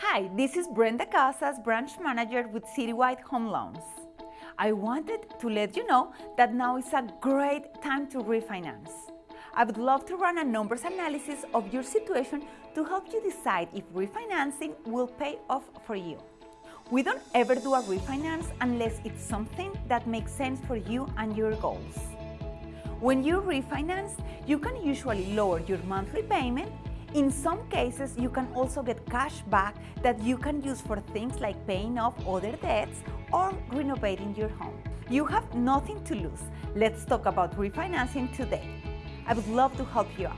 Hi, this is Brenda Casas, branch manager with Citywide Home Loans. I wanted to let you know that now is a great time to refinance. I would love to run a numbers analysis of your situation to help you decide if refinancing will pay off for you. We don't ever do a refinance unless it's something that makes sense for you and your goals. When you refinance, you can usually lower your monthly payment. In some cases, you can also get cash back that you can use for things like paying off other debts or renovating your home. You have nothing to lose. Let's talk about refinancing today. I would love to help you out.